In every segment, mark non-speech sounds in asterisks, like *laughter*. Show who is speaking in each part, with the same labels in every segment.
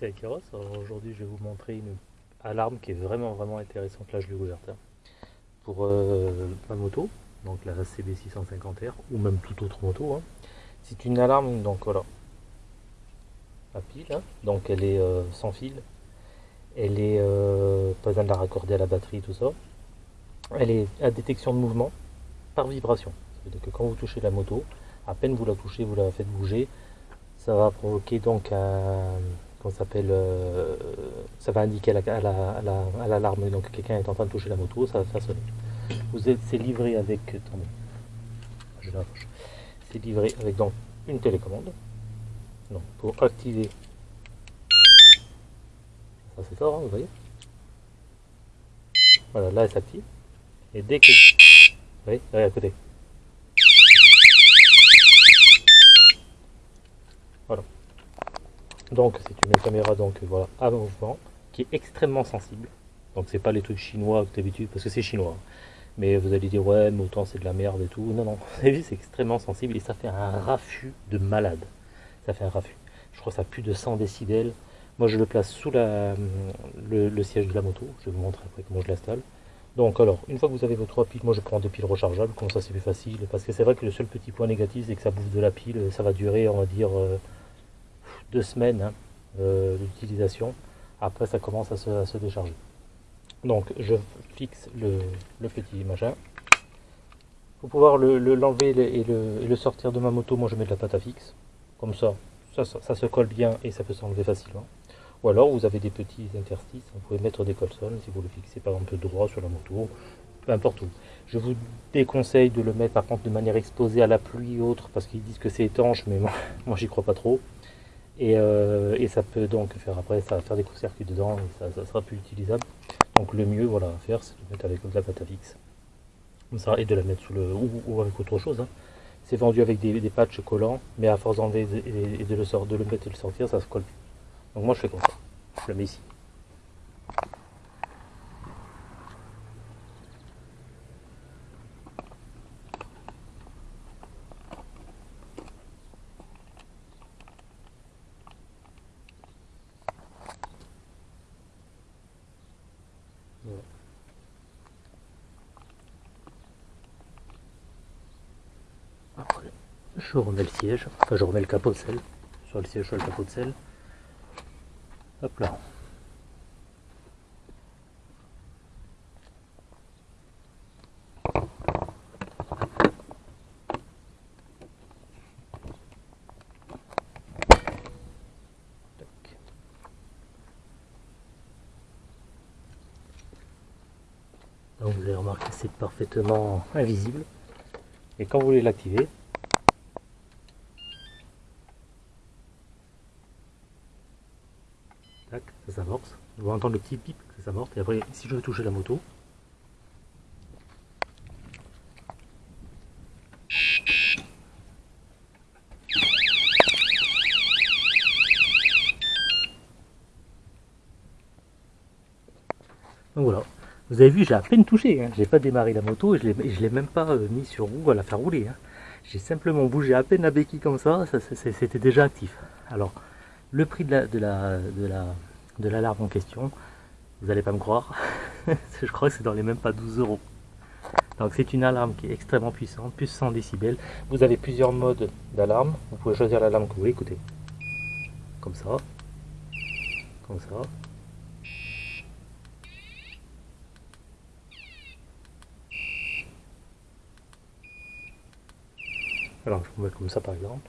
Speaker 1: c'est Akiros. Aujourd'hui, je vais vous montrer une alarme qui est vraiment vraiment intéressante. Là, je l'ai ouverte pour euh, ma moto, donc la CB650R ou même toute autre moto. Hein. C'est une alarme, donc voilà, à pile. Hein. Donc elle est euh, sans fil. Elle est euh, pas besoin de la raccorder à la batterie, tout ça. Elle est à détection de mouvement par vibration. Ça veut dire que quand vous touchez la moto, à peine vous la touchez, vous la faites bouger, ça va provoquer donc un qu'on s'appelle euh, ça va indiquer à l'alarme la, donc quelqu'un est en train de toucher la moto ça va sonner vous êtes c'est livré avec attendez, je c'est livré avec donc une télécommande. Donc pour activer. Ça c'est fort hein, vous voyez. Voilà là elle s'active. Et dès que vous voyez à côté Donc c'est une caméra donc voilà à mouvement qui est extrêmement sensible. Donc c'est pas les trucs chinois que d'habitude parce que c'est chinois. Mais vous allez dire ouais mais autant c'est de la merde et tout. Non non, c'est extrêmement sensible et ça fait un raffut de malade. Ça fait un raffut. Je crois que ça plus de 100 décibels. Moi je le place sous le, siège de la moto. Je vais vous montrer après comment je l'installe. Donc alors, une fois que vous avez vos trois piles, moi je prends des piles rechargeables, comme ça c'est plus facile, parce que c'est vrai que le seul petit point négatif c'est que ça bouffe de la pile, ça va durer on va dire euh, deux semaines hein, euh, d'utilisation. Après, ça commence à se, décharger. Donc, je fixe le, petit machin. Pour pouvoir l'enlever le, et, le, sortir de ma moto, moi je mets de la pâte à fixe. Comme ça, ça, se colle bien et ça peut s'enlever facilement. Ou alors, vous avez des petits interstices. Vous pouvez mettre des colsons si vous le fixez par exemple droit sur la moto. Peu importe où. Je vous déconseille de le mettre par contre de manière exposée à la pluie ou autre parce qu'ils disent que c'est étanche, mais moi *laughs* j'y crois pas trop. Euh, et, ça peut donc faire après, ça va faire des courts-circuits dedans et ça, sera plus utilisable. Donc le mieux voilà, à faire, c'est de mettre avec de la pâte à fixe. Comme ça, et de la mettre sous le. ou, avec autre chose. Hein. C'est vendu avec des, patchs collants, mais à force d'enlever et, de, le de le mettre et de le sortir, ça se colle plus. Donc moi je fais comme ça. Je le mets ici. Je remets le siège, enfin je remets le capot de sel, sur le siège sur le capot de sel. Hop là. Donc vous allez remarquer c'est parfaitement invisible. Et quand vous voulez l'activer, ça s'amorce. On va entendre le petit pip ça s'amorce. Et après, si je veux toucher la moto, Donc voilà, vous avez vu, j'ai à peine touché, hein. j'ai pas démarré la moto et je ne l'ai même pas euh, mis sur roue à la faire rouler. Hein. J'ai simplement bougé à peine la béquille comme ça, ça c'était déjà actif. Alors, le prix de la, de la, de la, de l'alarme en question, vous n'allez pas me croire, *laughs* je crois que c'est dans les même pas 12 euros. Donc c'est une alarme qui est extrêmement puissante, plus 100 décibels. Vous avez plusieurs modes d'alarme. Vous pouvez choisir l'alarme que vous voulez écouter. Comme ça. Comme ça. Alors je vous mets comme ça par exemple.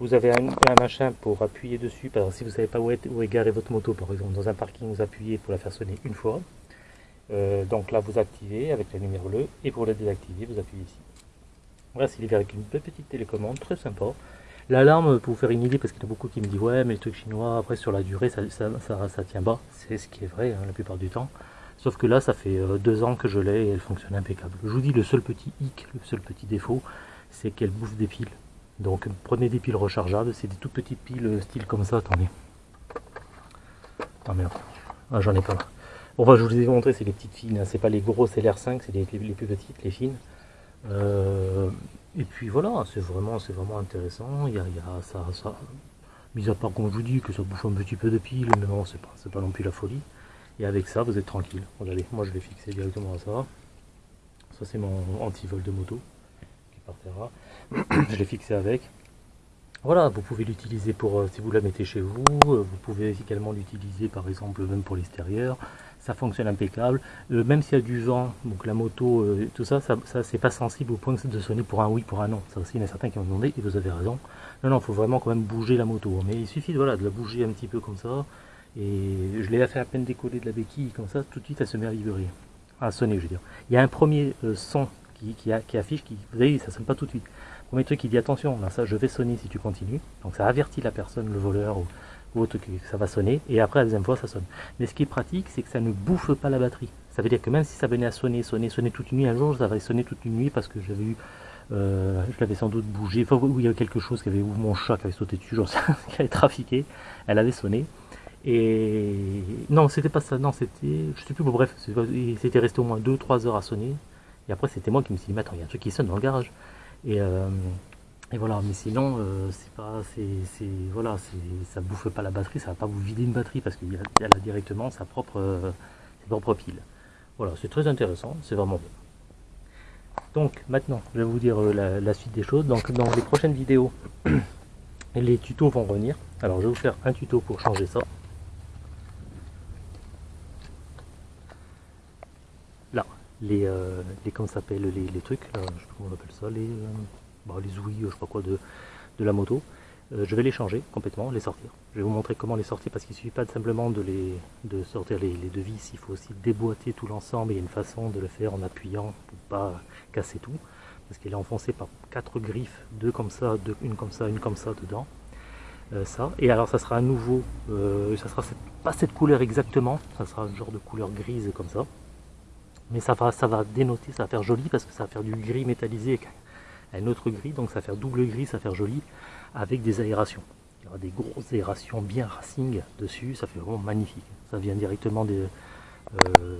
Speaker 1: Vous avez un, machin pour appuyer dessus. Par exemple, si vous ne savez pas où est, où votre moto, par exemple, dans un parking, vous appuyez pour la faire sonner une fois. Euh, donc là, vous activez avec la lumière bleue. Et pour la désactiver, vous appuyez ici. Voilà, c'est livré avec une petite télécommande, très sympa. L'alarme, pour vous faire une idée, parce qu'il y a beaucoup qui me disent ouais, mais les trucs chinois, après sur la durée, ça, tient bas. C'est ce qui est vrai hein, la plupart du temps. Sauf que là, ça fait euh, deux ans que je l'ai et elle fonctionne impeccable. Je vous dis, le seul petit hic, le seul petit défaut, c'est qu'elle bouffe des piles. Donc prenez des piles rechargeables, c'est des toutes petites piles euh, style comme ça, attendez. Ah ah, j'en ai pas là. Bon, je vous ai montré, c'est les petites fines, hein. c'est pas les grosses LR5, c'est les, plus petites, les fines. Euh, et puis voilà, c'est vraiment, intéressant. Il y a, ça, Mis à part, je vous dis, que ça bouffe un petit peu de pile, mais bon, c'est pas, pas non plus la folie. Et avec ça, vous êtes tranquille. Regardez, moi je vais fixer directement à ça. Ça, c'est mon anti-vol de moto *clears throat* je l'ai fixé avec. Voilà, vous pouvez l'utiliser pour, euh, si vous la mettez chez vous, euh, vous pouvez également l'utiliser par exemple même pour l'extérieur, ça fonctionne impeccable, euh, même s'il y a du vent, donc la moto, tout ça, ça, c'est pas sensible au point de sonner pour un oui, pour un non, ça aussi il y en a certains qui m'ont demandé, et vous avez raison, non, non, il faut vraiment quand même bouger la moto, mais il suffit voilà, de la bouger un petit peu comme ça, et je l'ai fait à peine décoller de la béquille, comme ça, tout de suite elle se met à vibrer, à sonner je veux. Il y a un premier son qui, affiche, qui, vous voyez, ça sonne pas tout de suite. Premier truc, il dit attention, ça, je vais sonner si tu continues. Donc ça avertit la personne, le voleur ou, autre, que ça va sonner. Et après, la deuxième fois, ça sonne. Mais ce qui est pratique, c'est que ça ne bouffe pas la batterie. Ça veut dire que même si ça venait à sonner, sonner, sonner toute une nuit, un jour, ça va sonner toute une nuit parce que j'avais eu euh, je l'avais sans doute bougé, enfin il y avait quelque chose qui avait, ou mon chat qui avait sauté dessus, genre *laughs* qui avait trafiqué, elle avait sonné. Et non, c'était pas ça, non, c'était, je sais plus, bon, bref, c'était resté au moins 2-3 heures à sonner. Et après, c'était moi qui me suis dit, mais attends, il y a un truc qui sonne dans le garage. Et, euh, et voilà, mais sinon, euh, c'est pas, c'est, voilà, ça bouffe pas la batterie, ça va pas vous vider une batterie parce qu'elle a, directement sa propre, euh, ses propres piles. Voilà, c'est très intéressant, c'est vraiment bien. Donc maintenant, je vais vous dire la, suite des choses. Donc dans les prochaines vidéos, *clears throat* les tutos vont revenir. Alors je vais vous faire un tuto pour changer ça. Les, euh, les comment s'appelle les, trucs, je sais pas comment on appelle ça, les, euh, bah, les ouïes, je sais quoi de, de la moto. Euh, je vais les changer complètement, les sortir. Je vais vous montrer comment les sortir parce qu'il ne suffit pas simplement de, les, de sortir les, les deux vis, il faut aussi déboîter tout l'ensemble. Il y a une façon de le faire en appuyant pour pas casser tout. Parce qu'il est enfoncé par quatre griffes, deux comme ça, deux, une comme ça, une comme ça dedans. ça. Et alors ça sera à nouveau, ça sera pas cette couleur exactement, ça sera un genre de couleur grise comme ça mais ça va, ça va dénoter, ça va faire joli parce que ça va faire du gris métallisé avec un autre gris, donc ça va faire double gris, ça va faire joli avec des aérations. Il y aura des grosses aérations bien racing dessus, ça fait vraiment magnifique. Ça vient directement euh,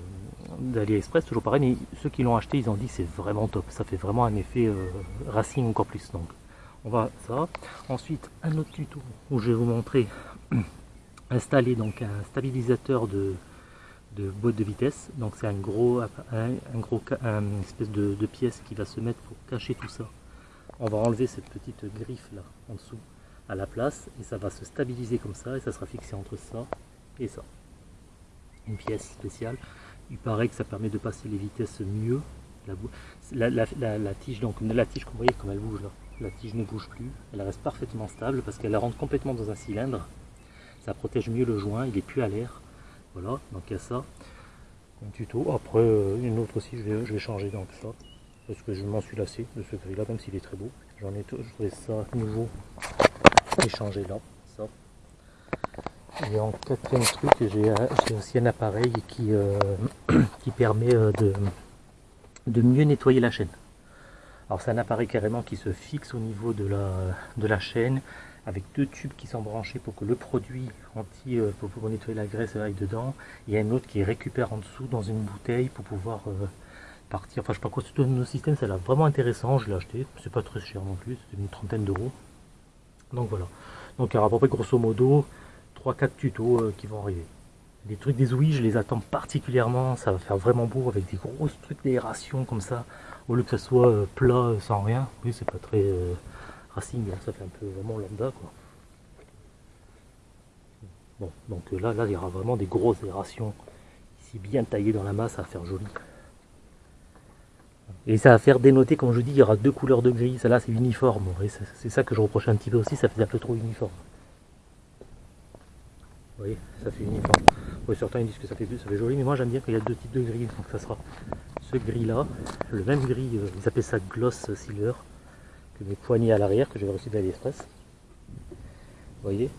Speaker 1: d'AliExpress, toujours pareil, mais ceux qui l'ont acheté, ils ont dit c'est vraiment top, ça fait vraiment un effet euh, racing encore plus. Donc on va ça. Ensuite, un autre tuto où je vais vous montrer *clears throat* installer donc un stabilisateur de de boîte de vitesse. Donc c'est un gros, un, gros un espèce de, pièce qui va se mettre pour cacher tout ça. On va enlever cette petite griffe là en dessous à la place et ça va se stabiliser comme ça et ça sera fixé entre ça et ça. Une pièce spéciale. Il paraît que ça permet de passer les vitesses mieux. La, la, tige, donc la tige, vous voyez comme elle bouge là, la tige ne bouge plus, elle reste parfaitement stable parce qu'elle rentre complètement dans un cylindre. Ça protège mieux le joint, il est plus à l'air. Voilà, donc il y a ça. Un tuto. Après, euh, une autre aussi, je vais, changer donc ça. Parce que je m'en suis lassé de ce gris là, même s'il est très beau. J'en ai trouvé ça nouveau et changé là. Ça. Et en quatrième truc, j'ai aussi un appareil qui, euh, *clears throat* permet euh, de, mieux nettoyer la chaîne. Alors c'est un appareil carrément qui se fixe au niveau de la chaîne avec deux tubes qui sont branchés pour que le produit anti euh, pour pouvoir nettoyer la graisse aille dedans. Il y a un autre qui récupère en dessous dans une bouteille pour pouvoir euh, partir. Enfin je sais pas quoi, c'est nos système, ça a l'air vraiment intéressant, je l'ai acheté, c'est pas très cher non plus, c'est une trentaine d'euros. Donc voilà. Donc à peu près grosso modo 3-4 tutos euh, qui vont arriver. Les trucs des ouïes, je les attends particulièrement, ça va faire vraiment beau avec des grosses trucs d'aération comme ça, au lieu que ça soit plat sans rien. Oui, c'est pas très Racing, ça fait un peu vraiment lambda quoi. Bon, donc euh, là, là, il y aura vraiment des grosses aérations ici bien taillées dans la masse, ça va faire joli. Et ça va faire dénoter, comme je dis, il y aura deux couleurs de gris, celle-là c'est uniforme, c'est ça que je reproche un petit peu aussi, ça fait un peu trop uniforme. Vous voyez, ça fait uniforme. certains disent que ça fait, ça fait joli, mais moi j'aime bien qu'il y a deux types de gris, donc ça sera ce gris là, le même gris, euh, ils appellent ça gloss silver, mes poignées à l'arrière que j'avais reçu d'AliExpress. Vous voyez,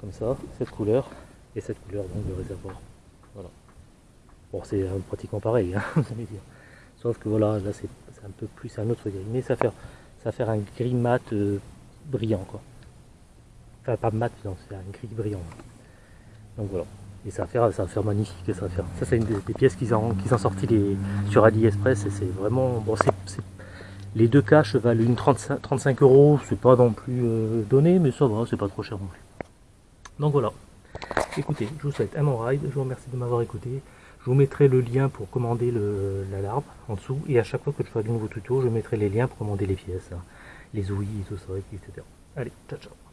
Speaker 1: comme ça, cette couleur et cette couleur donc de réservoir. Voilà. Bon, c'est euh, pratiquement pareil, hein, *laughs* vous allez dire. Sauf que voilà, là c'est un peu plus un autre gris, mais ça va faire, ça faire un gris mat euh, brillant quoi. Enfin pas mat, c'est un gris brillant. Donc voilà. Et ça va faire, ça magnifique, ça va faire. Ça c'est une des, pièces qu'ils ont, qu'ils ont sorti sur AliExpress et c'est vraiment, bon c'est les deux caches valent une 35, 35 euros, c'est pas non plus euh, donné, mais ça va, c'est pas trop cher non plus. Donc voilà. Écoutez, je vous souhaite un bon ride. Je vous remercie de m'avoir écouté. Je vous mettrai le lien pour commander l'alarme en dessous. Et à chaque fois que je ferai de nouveaux tutos, je mettrai les liens pour commander les pièces, hein. les ouïes tout ça, etc. Allez, ciao ciao